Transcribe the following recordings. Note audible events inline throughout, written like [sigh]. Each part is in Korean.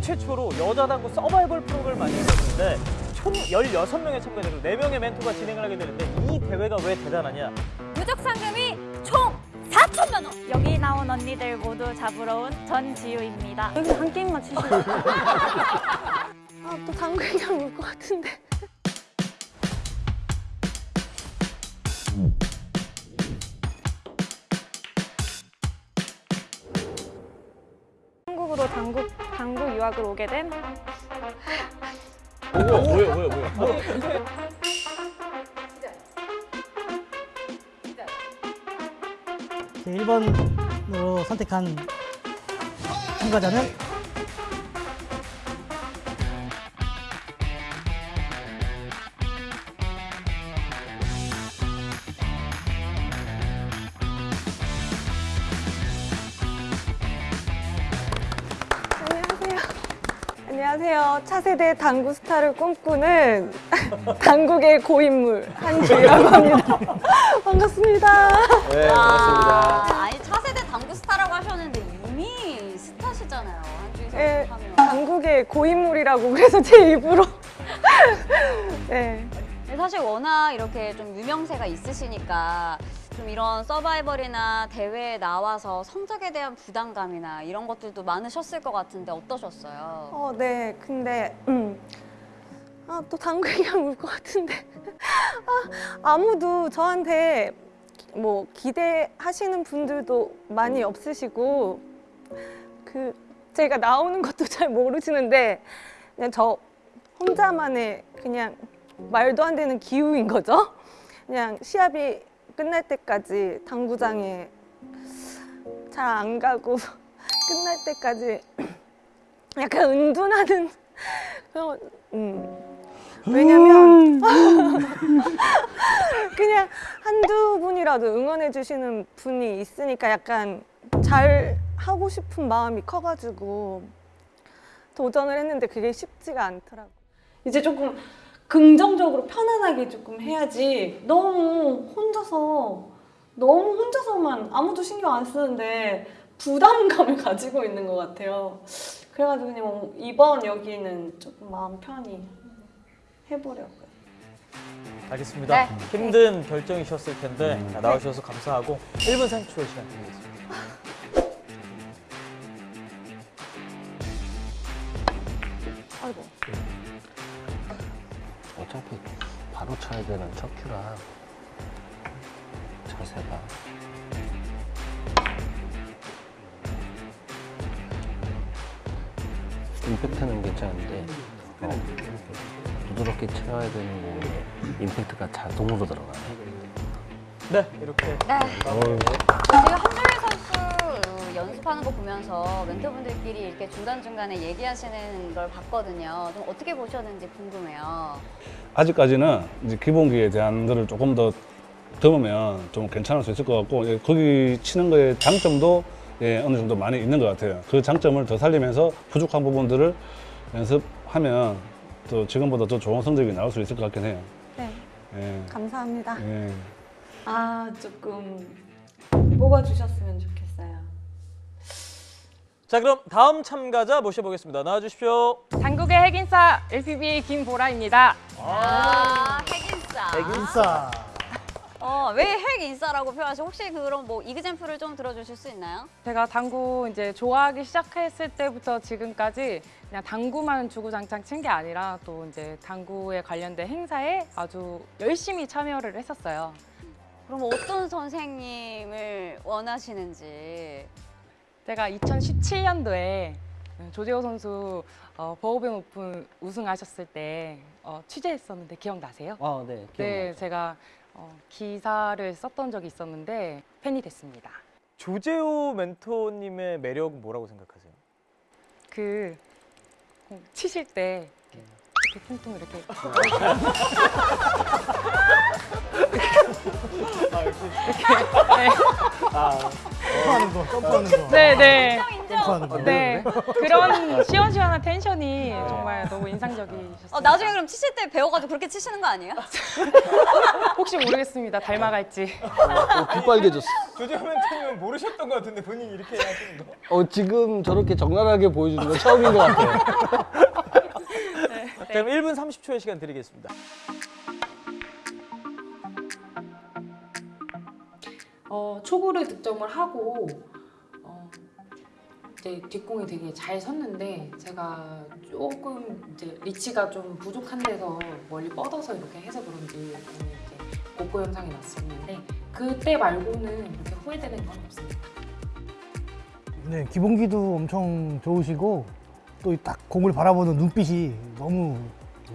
최초로 여자 당구 서바이벌 프로그램을 만들었는데 총 16명의 참가자로 4명의 멘토가 진행을 하게 되는데 이 대회가 왜 대단하냐? 누적 상금이 총 4천만 원. 여기 나온 언니들 모두 잡으러 온 전지우입니다. 여기 한 게임만 치시죠. [laughs] 아, 또 당구 얘기하면 올것 같은데. 한국으로 당구, 당구 유학을 오게 된 뭐야 뭐야 뭐야 뭐야 제 1번으로 선택한 참가자는 안녕하세요. 차세대 당구 스타를 꿈꾸는 [laughs] 당국의 고인물 한지우라고 합니다. [laughs] 반갑습니다. 네 아, 아니 차세대 당구 스타라고 하셨는데 이미 스타시잖아요. 선수 하면. 당국의 고인물이라고 그래서 제 입으로 [laughs] 네. 근데 사실 워낙 이렇게 좀 유명세가 있으시니까 좀 이런 서바이벌이나 대회에 나와서 성적에 대한 부담감이나 이런 것들도 많으셨을 것 같은데 어떠셨어요? 어, 네. 근데 음. 아, 또 얘기하면 울것 같은데. [laughs] 아, 아무도 저한테 뭐 기대하시는 분들도 많이 없으시고 그 제가 나오는 것도 [laughs] 잘 모르시는데 그냥 저 혼자만의 그냥 말도 안 되는 기우인 거죠. 그냥 시합이 끝날 때까지 당구장에 잘 안 가고 [laughs] 끝날 때까지 [clears throat] 약간 은둔하는 [laughs] 그런 음. 왜냐면 [laughs] 그냥 한두 분이라도 응원해 주시는 분이 있으니까 약간 잘 하고 싶은 마음이 커가지고 도전을 했는데 그게 쉽지가 않더라고. 이제 조금 긍정적으로 편안하게 조금 해야지 너무 혼자서 너무 혼자서만 아무도 신경 안 쓰는데 부담감을 [laughs] 가지고 있는 것 같아요. 그래가지고 그냥 이번 여기는 조금 마음 편히 해보려고요. 알겠습니다 네. 힘든 결정이셨을 텐데 나와주셔서 감사하고 1분 30초의 시간 드리겠습니다 어차피 바로 쳐야 되는 첫 큐라 자세가 임팩트는 괜찮은데 어, 부드럽게 쳐야 되는 공에 임팩트가 자동으로 들어가네. 네 이렇게 네. 어우, 지금 한주희 선수 연습하는 거 보면서 멘토분들끼리 이렇게 중간중간에 얘기하시는 걸 봤거든요. 좀 어떻게 보셨는지 궁금해요. 아직까지는 이제 기본기에 대한 거를 조금 더 들으면 좀 괜찮을 수 있을 것 같고 예, 거기 치는 거에 장점도 예, 어느 정도 많이 있는 것 같아요. 그 장점을 더 살리면서 부족한 부분들을 연습하면 또 지금보다 더 좋은 성적이 나올 수 있을 것 같긴 해요. 네, 예, 감사합니다. 예. 아 조금 뽑아주셨으면 좋겠어요. 자 그럼 다음 참가자 모셔보겠습니다 나와주십시오 당국의 핵인싸 LPB 김보라입니다. 아, 핵인싸. 인싸. 어, 왜 핵인싸라고 표현하시 혹시 그런 뭐 이그젠플을 좀 들어주실 수 있나요? 제가 당구 이제 좋아하기 시작했을 때부터 지금까지 그냥 당구만 주구장창 친 게 아니라 또 이제 당구에 관련된 행사에 아주 열심히 참여를 했었어요. 그럼 어떤 선생님을 원하시는지. 제가 2017년도에 조재호 선수 어, 버우벤 오픈 우승하셨을 때 어, 취재했었는데 기억나세요? 아, 네. 네, 기억나죠. 제가 어, 기사를 썼던 적이 있었는데 팬이 됐습니다. 조재호 멘토님의 매력은 뭐라고 생각하세요? 그공 치실 때 이렇게 이렇게 퉁퉁 이렇게 점프하는 거, 점프하는 거. 네 네 점프하는 거. 네 그런 시원시원한 텐션이 정말 너무 인상적이셨어요. 어, 나중에 그럼 치실 때 배워가지고 그렇게 치시는 거 아니에요? [laughs] 혹시 모르겠습니다. 닮아갈지. 빗빨개졌어. 조재현 멘토님은 모르셨던 것 같은데 본인이 이렇게 하시는 거. 어, 지금 저렇게 적나라하게 보여주는 건 처음인 것 같아요. 자, 그럼 1분 30초의 시간 드리겠습니다. 어, 초구를 득점을 하고 어, 이제 뒷공이 되게 잘 섰는데 제가 조금 이제 리치가 좀 부족한 데서 멀리 뻗어서 이렇게 해서 그런지 이제 고고 현상이 났었는데 그때 말고는 이렇게 후회되는 건 없습니다. 네, 기본기도 엄청 좋으시고 또 딱 공을 바라보는 눈빛이 너무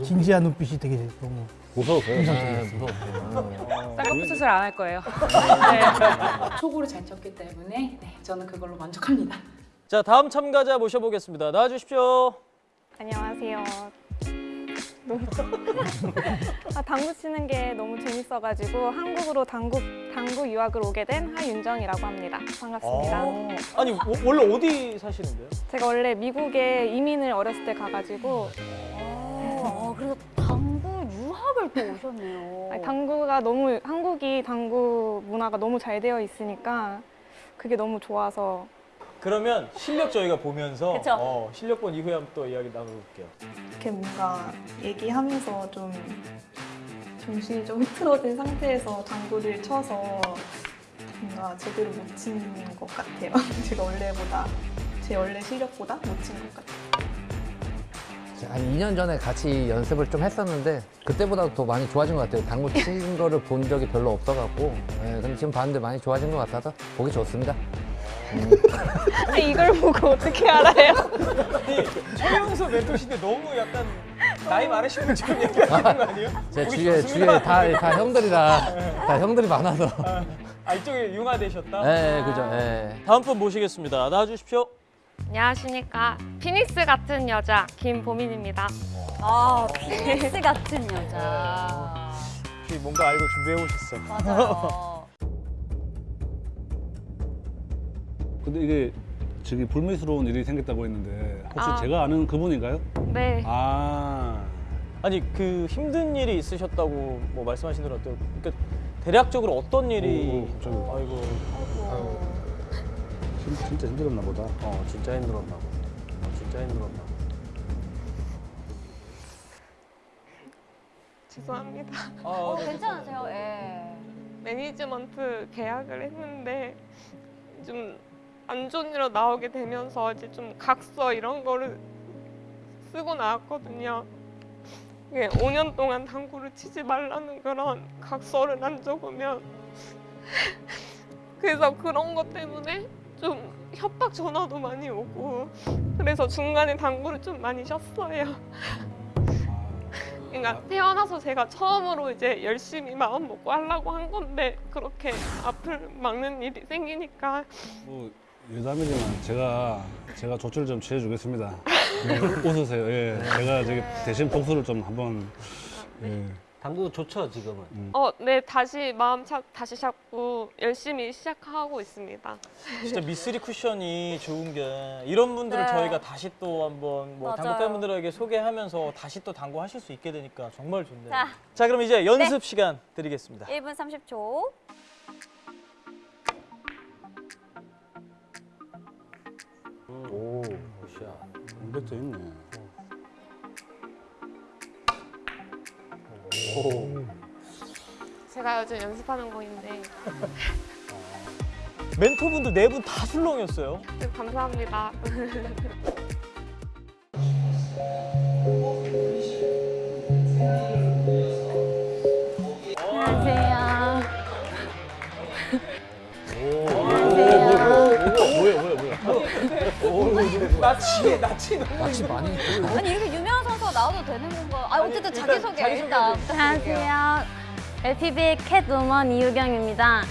진지한 눈빛이 되게 너무 무서웠어요. 인상적이었어요. 무서웠어요. 쌍꺼풀 수술 안 할 거예요. [laughs] 초구를 잘 쳤기 때문에 네, 저는 그걸로 만족합니다. 자, 다음 참가자 모셔보겠습니다. 나와주십시오. 안녕하세요. 너무 아, 당구 치는 게 너무 재밌어가지고 한국으로 당구 당구 유학을 오게 된 하윤정이라고 합니다. 반갑습니다. 어, 아니, 워- 원래 어디 사시는데요? 제가 원래 미국에 이민을 어렸을 때 가가지고 어, 그래서 당구 유학을 또 오셨네요. 아니, 당구가 너무 한국이 당구 문화가 너무 잘 되어 있으니까 그게 너무 좋아서 그러면 실력 저희가 보면서 그쵸. 어, 실력 본 이후에 한번 또 이야기 나눠볼게요. 이렇게 뭔가 얘기하면서 좀 정신이 좀 흐트러진 상태에서 당구를 쳐서 뭔가 제대로 못 치는 것 같아요. [laughs] 제가 원래보다 제 원래 실력보다 못 친 것 같아요. 한 2년 전에 같이 연습을 좀 했었는데 그때보다 더 많이 좋아진 것 같아요. 당구 치는 거를 본 적이 별로 없어갖고 예, 근데 지금 봤는데 많이 좋아진 것 같아서 보기 좋습니다. 아니, 이걸 보고 어떻게 알아요? 아니, 최영수 멘토신데 너무 약간 나이 많으신 분처럼 얘기하시는 거 아니에요? 제 주위에. 주위에 다, 다 형들이라 다 형들이 많아서 아, 이쪽에 융화되셨다? 예, 예, 그죠. 예. 다음 분 모시겠습니다. 나와 주십시오. 안녕하십니까. 피닉스 같은 여자 김보민입니다. 아, 피닉스 같은 여자. 혹시 뭔가 알고 준비해 오셨어요? 맞아요. 근데 이게 저기 불미스러운 일이 생겼다고 했는데 혹시 아. 제가 아는 그분인가요? 네. 아, 아니 그 힘든 일이 있으셨다고 뭐 말씀하신 대로 어때요? 그러니까 대략적으로 어떤 일이 오, 갑자기. 아이고 진- 진짜 힘들었나 보다. 어, 진짜 힘들었나 봐. 어, 진짜 힘들었나 봐. 죄송합니다. 아, 어, 네, 괜찮으세요? 예. 매니지먼트 계약을 했는데 좀 안 좋은 일로 나오게 되면서 이제 좀 각서 이런 거를 쓰고 나왔거든요. 이게 5년 동안 당구를 치지 말라는 그런 각서를 안 적으면 [laughs] 그래서 그런 것 때문에 좀 협박 전화도 많이 오고 그래서 중간에 당구를 좀 많이 쉬었어요. 그러니까 태어나서 제가 처음으로 이제 열심히 마음 먹고 하려고 한 건데 그렇게 앞을 막는 일이 생기니까 뭐 여담이지만 제가 제가 조치를 좀 취해 주겠습니다. 네, 웃으세요. 예, 제가 저기 대신 복수를 좀 한번. 예. 당구 좋죠, 지금은. 어네 다시 마음 차, 다시 잡고 열심히 시작하고 있습니다. 진짜 미쓰리 쿠션이 좋은 게 이런 분들을 네. 저희가 다시 또 한번 뭐 맞아요. 당구 팬분들에게 소개하면서 다시 또 당구 하실 수 있게 되니까 정말 좋네요. 자. 자 그럼 이제 연습 시간 드리겠습니다. 1분 30초. 임팩트 있네. 오. 제가 요즘 연습하는 거인데 멘토분들 네 분 다 술렁이었어요. 네, 감사합니다. [laughs] 나치 나치 너무 마치 많이 아니 이렇게 유명한 선수가 나와도 되는 건가? 아 어쨌든 자기소개 일단. 안녕하세요. LPB 캣우먼 이유경입니다.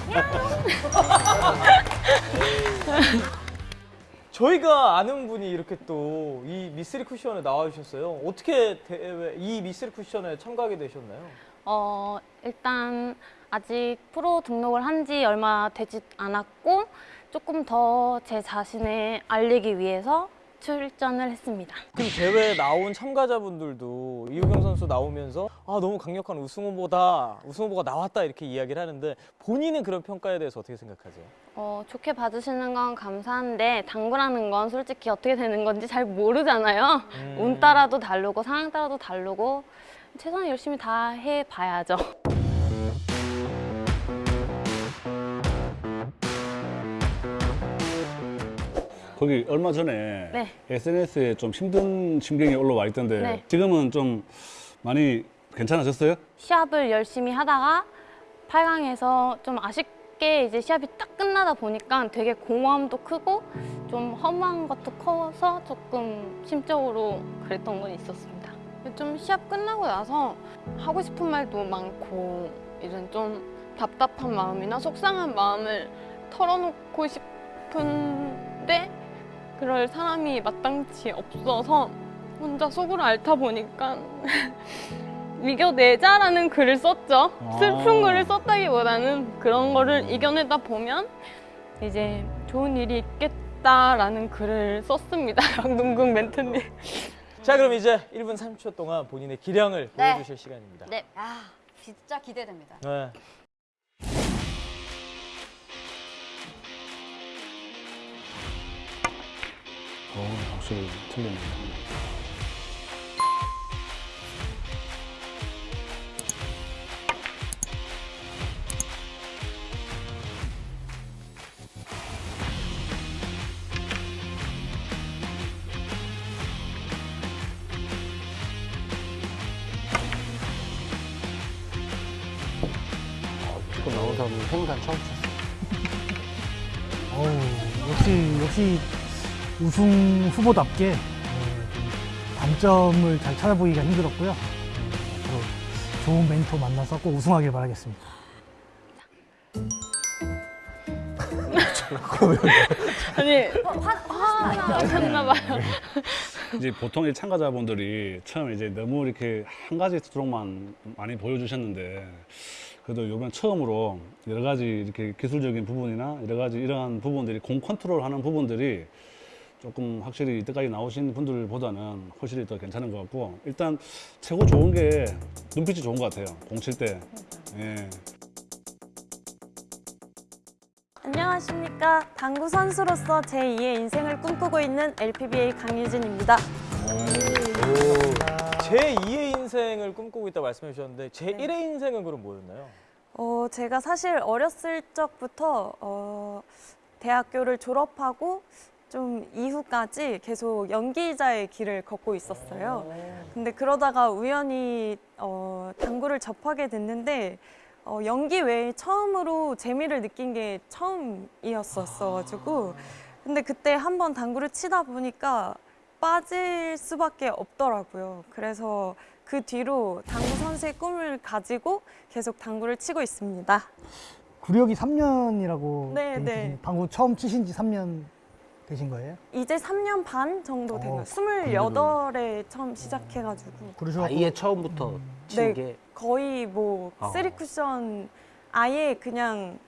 저희가 아는 분이 이렇게 또 이 미스리 쿠션에 나와주셨어요. 어떻게 대회 이 미스리 쿠션에 참가하게 되셨나요? 어, 일단 아직 프로 등록을 한 지 얼마 되지 않았고 조금 더 제 자신을 알리기 위해서 출전을 했습니다. 그 대회에 나온 참가자분들도 이우경 선수 나오면서 아 너무 강력한 우승 후보다 우승 후보가 나왔다 이렇게 이야기를 하는데 본인은 그런 평가에 대해서 어떻게 생각하세요? 어, 좋게 봐주시는 건 감사한데 당구라는 건 솔직히 어떻게 되는 건지 잘 모르잖아요. 음. 운 따라도 다르고 상황 따라도 다르고 최선을 열심히 다 해봐야죠. 거기 얼마 전에 네. SNS에 좀 힘든 심경이 올라와 있던데 네. 지금은 좀 많이 괜찮아졌어요? 시합을 열심히 하다가 8강에서 좀 아쉽게 이제 시합이 딱 끝나다 보니까 되게 공허함도 크고 좀 허무한 것도 커서 조금 심적으로 그랬던 건 있었습니다. 좀 시합 끝나고 나서 하고 싶은 말도 많고 이런 좀 답답한 마음이나 속상한 마음을 털어놓고 싶은데 그럴 사람이 마땅치 없어서 혼자 속으로 앓다 보니까 [laughs] 이겨내자라는 글을 썼죠. 슬픈 아. 글을 썼다기보다는 그런 거를 이겨내다 보면 이제 좋은 일이 있겠다라는 글을 썼습니다. [laughs] 강동궁 멘트님. 자 그럼 이제 1분 30초 동안 본인의 기량을 네. 보여주실 시간입니다. 네, 아 진짜 기대됩니다. 네. 어, 확실히. 지금 나온 사람은 행간 처음 쳤어. 어우, 역시 역시 우승 후보답게 네, 좀 단점을 잘 찾아보기가 힘들었고요. 네, 앞으로 좋은 멘토 만나서 꼭 우승하길 바라겠습니다. [laughs] 아니 화나 하셨나 봐요. 이제 보통 이 참가자분들이 처음 이제 너무 이렇게 한 가지 스트로크만 많이 보여주셨는데 그래도 이번 처음으로 여러 가지 이렇게 기술적인 부분이나 여러 가지 이러한 부분들이 공 컨트롤하는 부분들이 조금 확실히 이때까지 나오신 분들보다는 훨씬 더 괜찮은 것 같고 일단 최고 좋은 게 눈빛이 좋은 것 같아요 공칠 때. 예. 안녕하십니까. 당구 선수로서 제2의 인생을 꿈꾸고 있는 LPBA 강유진입니다. 제 2의 인생을 꿈꾸고 있다 말씀해 주셨는데 제 1의 인생은 그럼 뭐였나요? 어, 제가 사실 어렸을 적부터 어, 대학교를 졸업하고 좀 이후까지 계속 연기자의 길을 걷고 있었어요. 근데 그러다가 우연히 어, 당구를 접하게 됐는데 어, 연기 외에 처음으로 재미를 느낀 게 처음이었었어가지고 근데 그때 한 번 당구를 치다 보니까 빠질 수밖에 없더라고요. 그래서 그 뒤로 당구 선수의 꿈을 가지고 계속 당구를 치고 있습니다. 구력이 3년이라고 네, 네. 당구 처음 치신 지 3년 되신 거예요? 이제 3년 반 정도 된 거예요. 28에 처음 시작해가지고. 아예 처음부터 친 네, 게 거의 뭐 어. 쓰리 쿠션 아예 그냥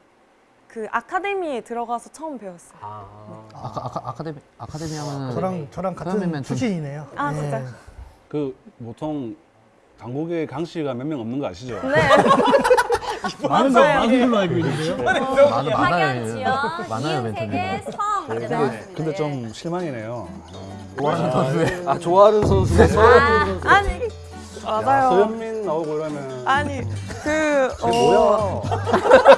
그 아카데미에 들어가서 처음 배웠어요. 아카, 아카, 아카데미 아카데미 하면은 저랑 저랑 같은 출신이네요. 아, 네. 진짜요? 그 보통 당국에 강 씨가 몇 명 없는 거 아시죠? 네. [laughs] 많은 거 많은 걸로 알고 있는데요. 많아, 많아요. 많아요, 멘토님. 성 이제 근데. 근데 예. 좀 실망이네요. 좋아하는 아, 선수의 아 좋아하는 선수가 아, 아니 맞아요. 서현민 나오고 이러면 아니 그 뭐야?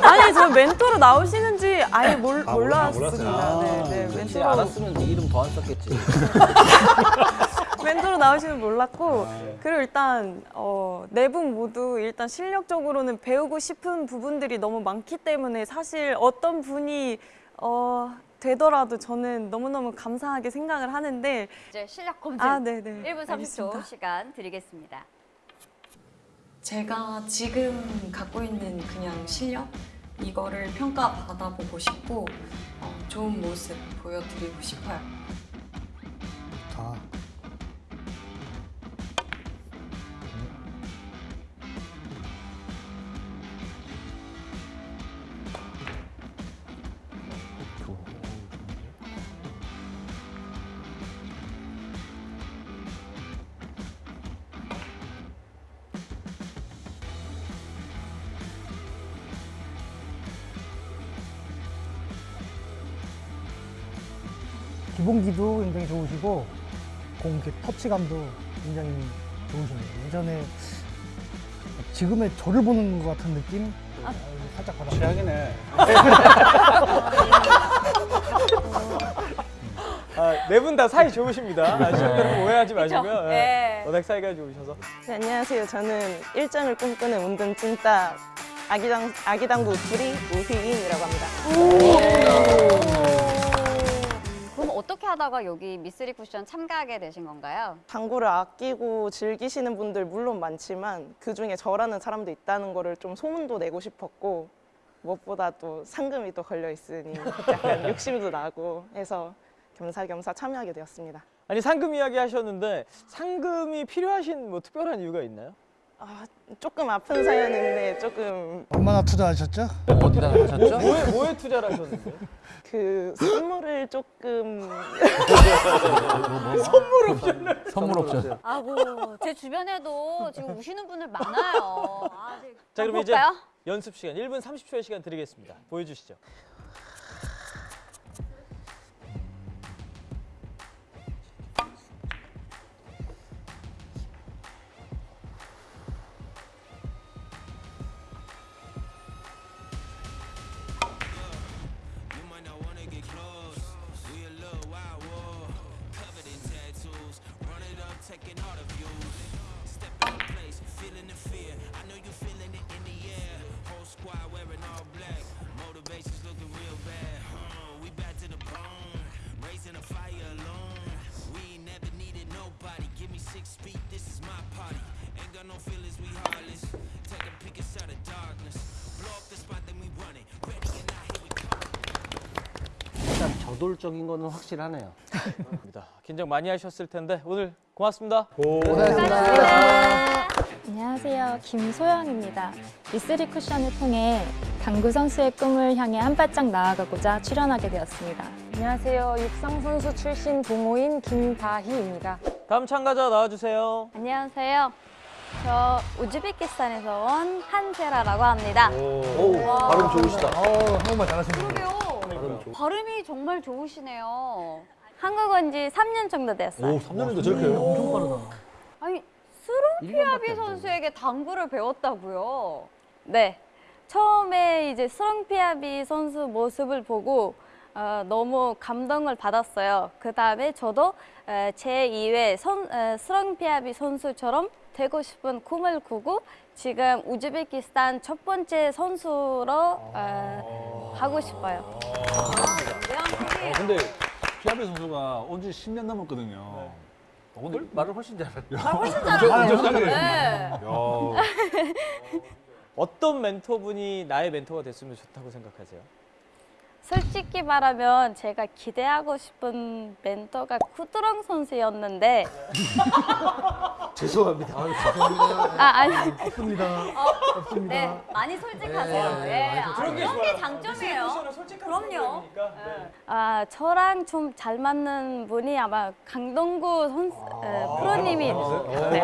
아니 저 멘토로 나오시는지 아예 몰, 아, 몰랐습니다. 몰랐어요. 네, 네, 멘토로 알았으면 네 이름 더 안 썼겠지. [laughs] 멘토로 나오시는 몰랐고 아, 네. 그리고 일단 어, 네분 모두 일단 실력적으로는 배우고 싶은 부분들이 너무 많기 때문에 사실 어떤 분이 어, 되더라도 저는 너무너무 감사하게 생각을 하는데 이제 실력 검증 아, 네네. 1분 30초 알겠습니다. 시간 드리겠습니다. 제가 지금 갖고 있는 그냥 실력 이거를 평가받아보고 싶고 어, 좋은 모습 보여드리고 싶어요. 자, 기 좋으시고 공 터치감도 굉장히 좋으십니다. 예전에 지금의 저를 보는 것 같은 느낌 아, 살짝 받았어요. 최악이네. 아, 네분 다 사이 좋으십니다. 아, 시청자 여러분 오해하지 마시고요. 예. 네. 워낙 사이가 좋으셔서. 네, 안녕하세요. 저는 일정을 꿈꾸는 운동 찐따 아기당 아기당구 둘이 우휘인이라고 합니다. 어떻게 하다가 여기 미쓰리 쿠션 참가하게 되신 건가요? 당구를 아끼고 즐기시는 분들 물론 많지만 그 중에 저라는 사람도 있다는 거를 좀 소문도 내고 싶었고 무엇보다 또 상금이 또 걸려 있으니 약간 [laughs] 욕심도 나고 해서 겸사겸사 참여하게 되었습니다. 아니 상금 이야기 하셨는데 상금이 필요하신 뭐 특별한 이유가 있나요? 아, 조금 아픈 사연인데 조금 얼마나 투자하셨죠? 어디다 하셨죠? 뭐에, 뭐에 투자를 하셨는데? 그 선물을 조금 선물 옵션을 선물 옵션. 아고 제 주변에도 지금 우시는 분들 많아요. 아, 네. 자 그럼 이제 볼까요? 연습 시간 1분 30초의 시간 드리겠습니다. 보여주시죠. 저돌적인 거는 확실하네요. 입니다. 긴장 많이 하셨을 텐데 오늘 고맙습니다. 안녕하세요. 김소영입니다. 미쓰리 쿠션을 통해 당구 선수의 꿈을 향해 한 발짝 나아가고자 출연하게 되었습니다. 안녕하세요. 육상 선수 출신 동호인 김다희입니다. 다음 참가자 나와주세요. 안녕하세요. 저 우즈베키스탄에서 온 한세라라고 합니다. 오, 와. 발음 좋으시다. 어, 한국말 잘하시네요. 그러게요. 발음이 정말 좋으시네요. 한국 온 지 3년 정도 됐어요. 3년인데 저렇게 엄청 빠르다. 아니 스롱피아비 선수에게 당구를 배웠다고요? 네. 처음에 이제 스롱피아비 선수 모습을 보고 어, 너무 감동을 받았어요. 그 다음에 저도 에, 제 2회 선, 에, 스롱피아비 선수처럼 되고 싶은 꿈을 꾸고 지금 우즈베키스탄 첫 번째 선수로 에, 하고 싶어요. 어, 근데 피아베 선수가 온 지 10년 넘었거든요. 네. 어, 근데 말을 훨씬 잘해요. 훨씬 잘하죠. 네. 야. [laughs] 어떤 멘토분이 나의 멘토가 됐으면 좋다고 생각하세요? 솔직히 말하면 제가 기대하고 싶은 멘토가 쿠드렁 선수였는데 [laughs] 죄송합니다. 아 아니 없습니다. 없습니다. 네, 많이 솔직하세요. 네, 네, 아, 그런 게 게. 장점이에요. 그럼요. 네. 아 저랑 좀 잘 맞는 분이 아마 강동구 선수 에, 프로님이 네. 어, 네,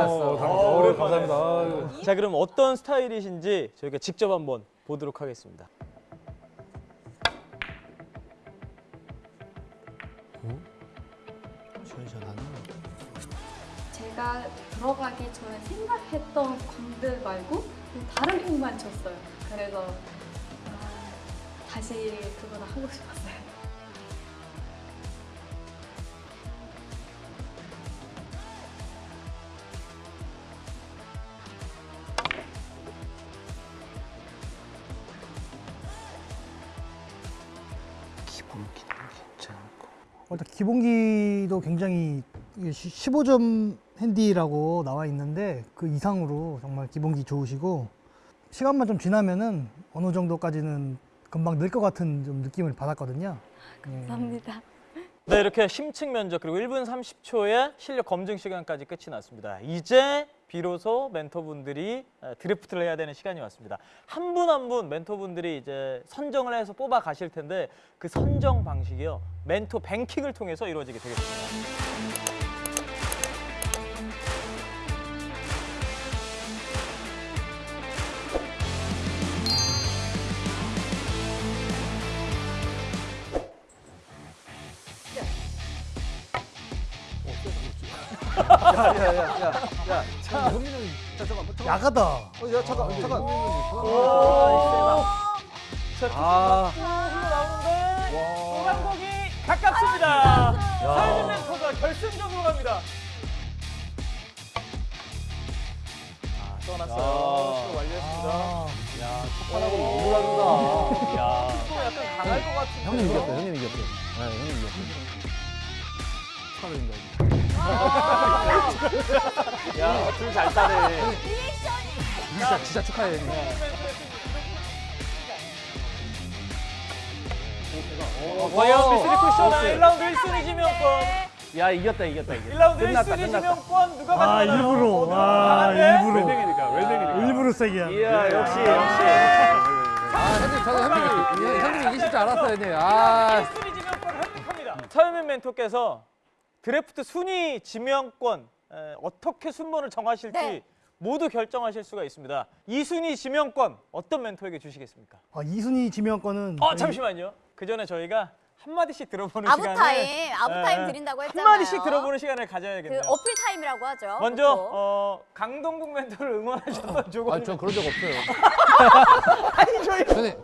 감사합니다. 자 그럼 어떤 스타일이신지 저희가 직접 한번 보도록 하겠습니다. 시원시원하네. 제가 들어가기 전에 생각했던 공들 말고 다른 공만 쳤어요. 그래서 아, 다시 그거를 하고 싶었어요. 기본기도 괜찮고. 일단 기본기도 굉장히 15점 핸디라고 나와 있는데 그 이상으로 정말 기본기 좋으시고 시간만 좀 지나면은 어느 정도까지는 금방 늘 것 같은 좀 느낌을 받았거든요. 감사합니다. 네, 이렇게 심층 면접 그리고 1분 30초의 실력 검증 시간까지 끝이 났습니다. 이제 비로소 멘토분들이 에, 드래프트를 해야 되는 시간이 왔습니다. 한분 한 분 멘토분들이 이제 선정을 해서 뽑아 가실 텐데 그 선정 방식이요. 멘토 뱅킹을 통해서 이루어지게 되겠습니다. 야야야야야. 현민은 잠깐만. 야가다. 어, 야 잠깐 잠깐. 오, 자, 아. 나오는데 노란곡이 가깝습니다. 사이드 멘토가 결승전으로 갑니다. 아, 떠났어요. 완료했습니다. 야, 첫판하고 너무 다르다. 야, 또 약간 강할 것 같은데. 형님 이겼어요. 형님 이겼어요. 네, 형님 이겼어요. 축하드립니다. 야, 줄잘 따네. 진짜 진짜 축하해요. 형님. 과연 미스리 쿠션의 1라운드 1순위 지명권. 야 이겼다 이겼다 이겼다. 1라운드 끝났다 1순위 끝났다. 지명권 누가 아 가져가나요? 일부러. 와 강한데? 일부러. 웰댕이니까. 일부러 세게 하네. 이야 역시 역시. 아, 형님 저는 형님이 형님이 이기실 줄 알았어요, 형님. 아, 1순위 지명권 획득합니다. 서현민 멘토께서 드래프트 순위 지명권 에, 어떻게 순번을 정하실지 네. 모두 결정하실 수가 있습니다. 2순위 지명권 어떤 멘토에게 주시겠습니까? 아, 이순위 지명권은 어 저희- 잠시만요. 그 전에 저희가 한 마디씩 들어보는 아부타임, 시간을 아부 타임 에, 드린다고 한 했잖아요. 마디씩 들어보는 시간을 그 가져야겠네요. 어필 타임이라고 하죠. 먼저. 어, 강동국 멘토를 응원하셨던 조건. 아, 전 그런 적 없어요. [laughs] 아니 저희 형님,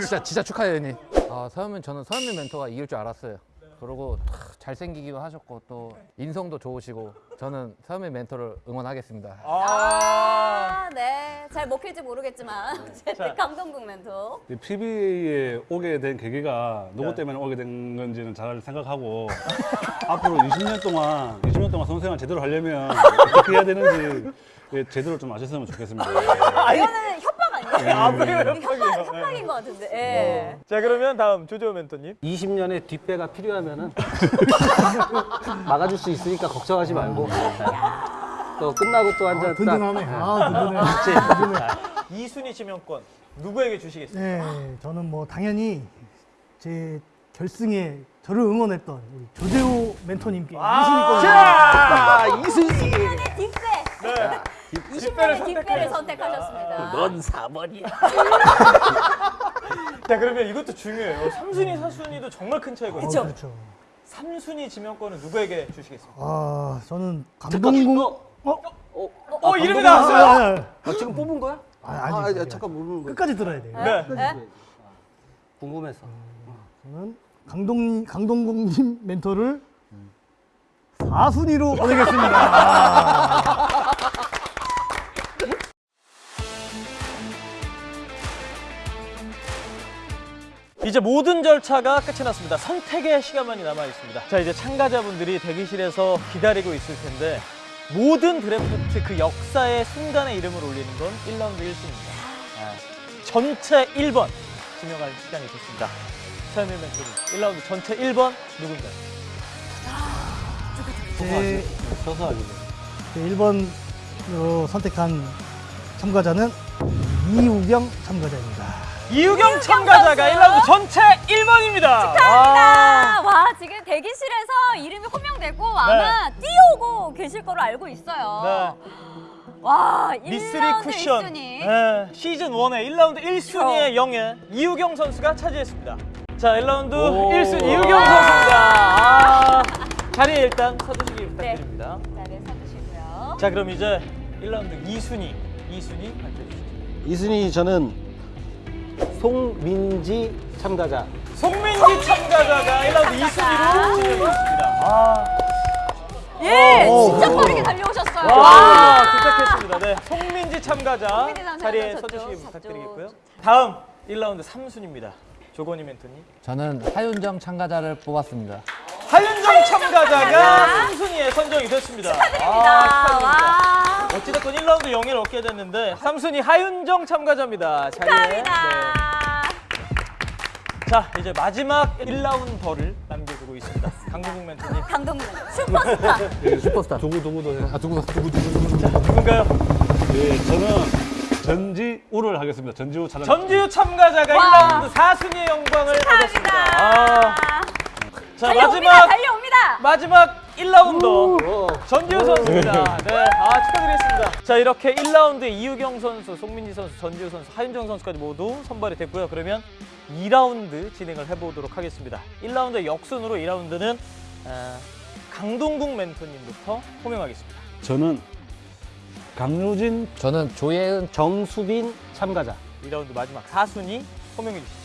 진짜 진짜 축하해요, 형님. 아, 서현민 저는 서현민 멘토가 이길 줄 알았어요. 그리고 탁 잘생기기도 하셨고 또 인성도 좋으시고 저는 서현민 멘토를 응원하겠습니다. 아, 네. 잘 먹힐지 모르겠지만 [laughs] 자. 강동국 멘토. PBA에 오게 된 계기가 누구 때문에 오게 된 건지는 잘 생각하고 [laughs] 앞으로 20년 동안 20년 동안 선생을 제대로 하려면 어떻게 해야 되는지 예, 제대로 좀 아셨으면 좋겠습니다. [laughs] 이거는 아, 협박이에요. 협박, 협박인 것 같은데. 예. 자 그러면 다음 조조 멘토님. 20년의 뒷배가 필요하면은 [laughs] 막아줄 수 있으니까 걱정하지 말고 또 끝나고 또 한잔 아, 든든하네. 아, 든든해. 자, 2순위 지명권 누구에게 주시겠습니까? 네, 저는 뭐 당연히 제 결승에 저를 응원했던 우리 조재호 멘토님께 이순위권을 자, 이순이. 뒷배. 네. 20년의 뒷배를 선택하셨습니다. 넌 4번이야. 자 그러면 이것도 중요해요. 3순위, 4순위도 정말 큰 차이거든요. 어, 그렇죠. 3순위 지명권은 누구에게 주시겠습니까? 아, 저는 감동국 어? 어, 어, 이름이 아, 나왔어요. 아, 아, 아, 지금 뽑은 거야? 아, 아, 아니, 아, 잠깐 모르는 거야. 끝까지 들어야 돼요. 네. 끝까지 궁금해서. 저는 강동 강동국님 멘토를 4순위로 보내겠습니다. [laughs] 이제 모든 절차가 끝이 났습니다. 선택의 시간만이 남아 있습니다. 자 이제 참가자분들이 대기실에서 기다리고 있을 텐데 모든 드래프트 그 역사의 순간에 이름을 올리는 건 1라운드 1순위입니다. 아, 전체 1번 지명할 시간이 됐습니다. 서현민 멘토님 1라운드 전체 1번 누군가요? 제, 서서 하기로. 제 1번으로 선택한 참가자는 이우경 참가자입니다. 이유경 참가자가 1라운드 전체 1번입니다. 축하합니다. 와, 지금 대기실에서 이름이 호명되고 아마 뛰어오고 계실 거로 알고 있어요. 와, 미스리 1라운드 쿠션 1순위. 네, 시즌 1의 1라운드 1순위의 영예 이우경 선수가 차지했습니다. 자, 1라운드 오. 1순위 이우경 선수입니다. 아, 자리에 일단 서주시기 부탁드립니다. 자리에 서주시고요. 자, 그럼 이제 1라운드 2순위, 2순위 발표해 주시죠. 이순이 저는 송민지 참가자. 송민지 참가자가 1라운드 2순위로 지명했습니다. 아, 예, 오. 진짜 빠르게 달려오셨어요. 와, 도착했습니다. 네, 송민지 참가자 송민지 자리에 서주시기. 부탁드리겠고요. 다음 1라운드 3순위입니다. 조건희 멘토님. 저는 하윤정 참가자를 뽑았습니다. 하윤정 참가자가 3순위에 선정이 됐습니다. 아, 축하드립니다. 와. 어찌됐건 1라운드 영예를 얻게 됐는데 3순위 하윤정 참가자입니다. 축하합니다. 네. 자, 이제 마지막 1라운더를 남겨두고 있습니다. 강동국 멘토님. [laughs] 강동국 슈퍼스타. 예, 슈퍼스타. 두구 두구도 해. 아, 두구, 두구, 두구, 두구. 자, 누군가요? 예, 저는 전지우를 하겠습니다. 전지우 차량. 전지우 참가자가 와. 1라운드 4순위의 영광을 얻었습니다. 아. 자, 달려옵니다. 마지막 달려옵니다. 마지막 1라운더 전지우 선수입니다. 네, 아 축하드리겠습니다. 자 이렇게 1라운드에 이유경 선수, 송민지 선수, 전지우 선수, 하윤정 선수까지 모두 선발이 됐고요. 그러면 2라운드 진행을 해보도록 하겠습니다. 1라운드 역순으로 2라운드는 아, 강동국 멘토님부터 호명하겠습니다. 저는 강유진, 저는 조예은, 정수빈 참가자. 2라운드 마지막 4순위 호명해 주시죠.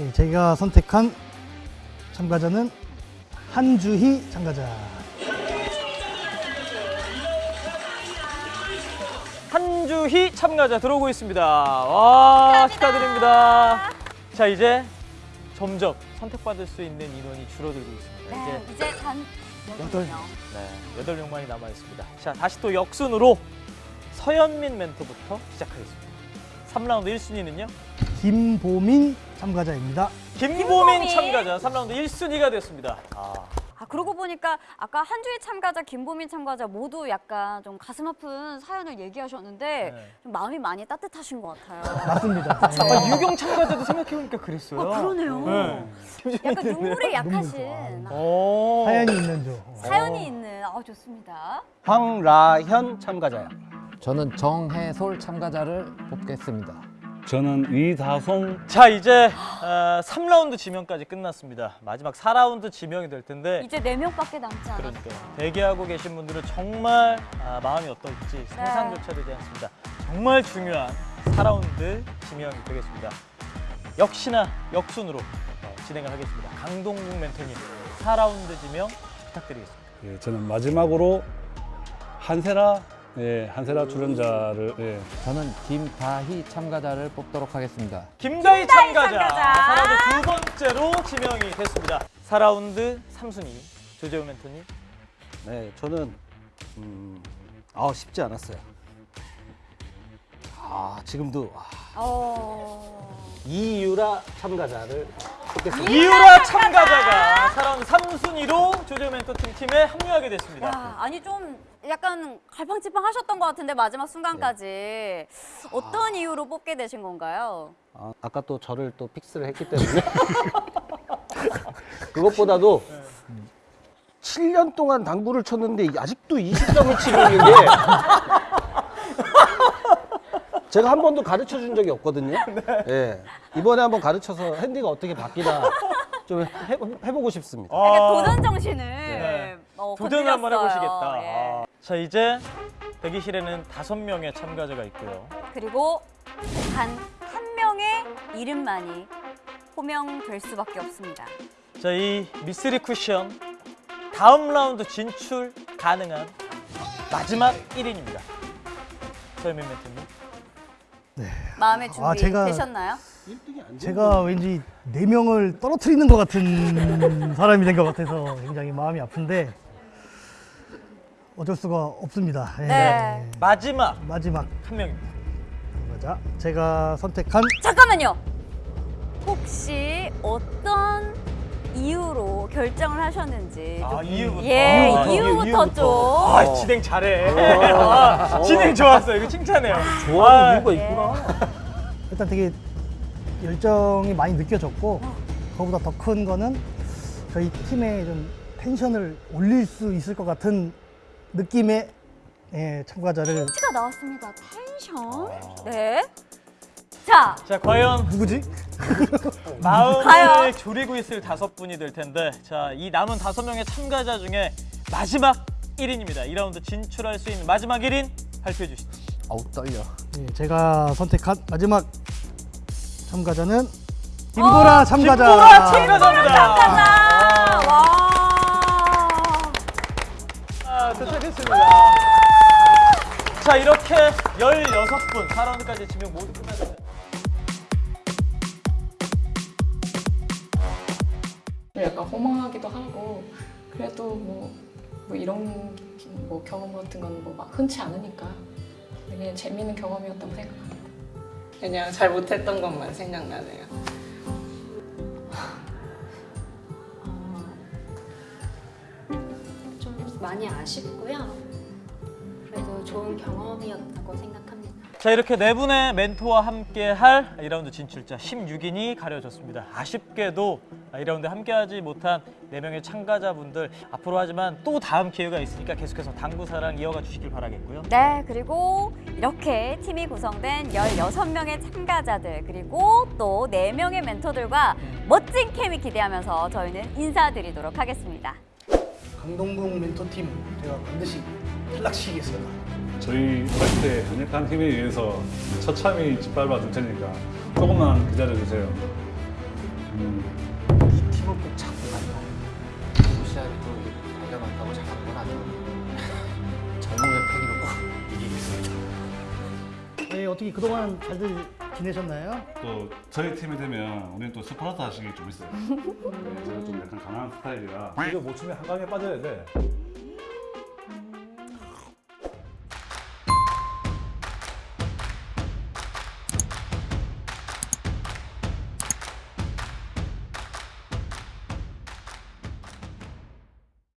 예, 제가 선택한 참가자는 한주희 참가자. 한주희 참가자 들어오고 있습니다. 와 축하드립니다. 자 이제 점점 선택받을 수 있는 인원이 줄어들고 있습니다. 네, 이제 이제 단 여덟 명. 네, 여덟 명만이 남아 있습니다. 자, 다시 또 역순으로 서현민 멘토부터 시작하겠습니다. 3라운드 1순위는요? 김보민 참가자입니다. 김보민, 김보민. 참가자 3라운드 1순위가 됐습니다. 아, 아 그러고 보니까 아까 한주희 참가자, 김보민 참가자 모두 약간 좀 가슴 아픈 사연을 얘기하셨는데 네. 좀 마음이 많이 따뜻하신 것 같아요. [laughs] 맞습니다. 아, 유경 참가자도 생각해보니까 그랬어요. 아, 그러네요. 네. 약간 눈물이 약하신 오. 사연이 있는 조. 사연이 있는 아 좋습니다. 황라현 참가자요. 저는 정해솔 참가자를 뽑겠습니다. 저는 이다송, 자, 이제 어, 3라운드 지명까지 끝났습니다. 마지막 4라운드 지명이 될 텐데 이제 네 명밖에 남지 않았어요. 그러니까요. 대기하고 계신 분들은 정말 아, 마음이 어떨지 상상조차 되지 않습니다. 정말 중요한 4라운드 지명이 되겠습니다. 역시나 역순으로 어, 진행을 하겠습니다. 강동국 멘토님 4라운드 지명 부탁드리겠습니다. 예, 저는 마지막으로 한세라, 예, 한세라 출연자를 예, 저는 김다희 참가자를 뽑도록 하겠습니다. 김다희 참가자, 참가자. 4라운드 두 번째로 지명이 됐습니다. 4라운드 3순위 조재호 멘토님 네, 저는 음, 아 쉽지 않았어요. 아 지금도 아, 어... 이유라 참가자를 뽑겠습니다. 이유라 참가자가 4라운드 3순위로 조재호 멘토팀 팀에 합류하게 됐습니다. 야, 아니 좀 약간 갈팡질팡 하셨던 것 같은데 마지막 순간까지 네. 어떤 이유로 뽑게 되신 건가요? 아, 아까 또 저를 또 픽스를 했기 때문에 [laughs] 그것보다도 7년 동안 당구를 쳤는데 아직도 20점을 치고 있는 게 [laughs] 제가 한 번도 가르쳐 준 적이 없거든요. 예. 이번에 한번 가르쳐서 핸디가 어떻게 바뀌나 좀 해, 해보고 싶습니다. 약간 아, 도전 정신을 네. 어, 도전을 한번. 해보시겠다. 예. 아. 자 이제 대기실에는 다섯 명의 참가자가 있고요. 그리고 단 한 명의 이름만이 호명될 수밖에 없습니다. 자 이 미스리 쿠션 다음 라운드 진출 가능한 마지막 1인입니다. 서현민 멘토님. 마음의 준비 아, 제가- 되셨나요? 제가 왠지 네 명을 떨어뜨리는 것 같은 사람이 된 것 같아서 굉장히 마음이 아픈데 어쩔 수가 없습니다. 예. 네. 마지막 마지막 한 명입니다. 참가자 제가 선택한 잠깐만요. 혹시 어떤 이유로 결정을 하셨는지 아 좀- 이유부터. 예, 아, 이유부터, 좀. 아 진행 잘해. 아, 진행 좋았어. 이거 칭찬해요. 좋아하는 아, 이유가 예. 있구나. 일단 되게 열정이 많이 느껴졌고 그거보다 더 큰 거는 저희 팀의 좀 텐션을 올릴 수 있을 것 같은 느낌의 예, 참가자를 티가 나왔습니다. 텐션. 네. 자, 자 과연 누구지? [laughs] 마음을 과연? 졸이고 있을 다섯 분이 될 텐데 자 이 남은 다섯 명의 참가자 중에 마지막 1인입니다. 2라운드 진출할 수 있는 마지막 1인 발표해 주시죠. 어우 떨려. 예, 제가 선택한 마지막 참가자는 김보라 참가자. 김보라 참가자입니다. 참가자. 아, 도착했습니다. 자 이렇게 16분 4라운드까지 지명 모두 끝났습니다. 약간 허망하기도 하고 그래도 뭐, 뭐 이런 뭐 경험 같은 건 뭐 막 흔치 않으니까 되게 재밌는 경험이었다고 생각합니다. 그냥 잘 못했던 것만 생각나네요. 많이 아쉽고요. 그래도 좋은 경험이었다고 생각합니다. 자 이렇게 네 분의 멘토와 함께 할 2라운드 진출자 16인이 가려졌습니다. 아쉽게도 2라운드 함께하지 못한 4명의 참가자분들 앞으로 하지만 또 다음 기회가 있으니까 계속해서 당구 사랑 이어가 주시길 바라겠고요. 네, 그리고 이렇게 팀이 구성된 16명의 참가자들 그리고 또 4명의 멘토들과 멋진 케미 기대하면서 저희는 인사드리도록 하겠습니다. 강동궁 멘토팀 제가 반드시 탈락시키겠습니다. 저희 화이트의 강력한 힘에 의해서 처참히 짓밟아 줄 테니까 조금만 기다려 주세요. 음, 이 팀을 꼭 네, 어떻게 그동안 잘들 지내셨나요? 또 저희 팀이 되면 우리는 또 스파르타 식이 좀 있어요. 네, 제가 좀 약간 강한 스타일이라 이거 못 치면 한강에 빠져야 돼.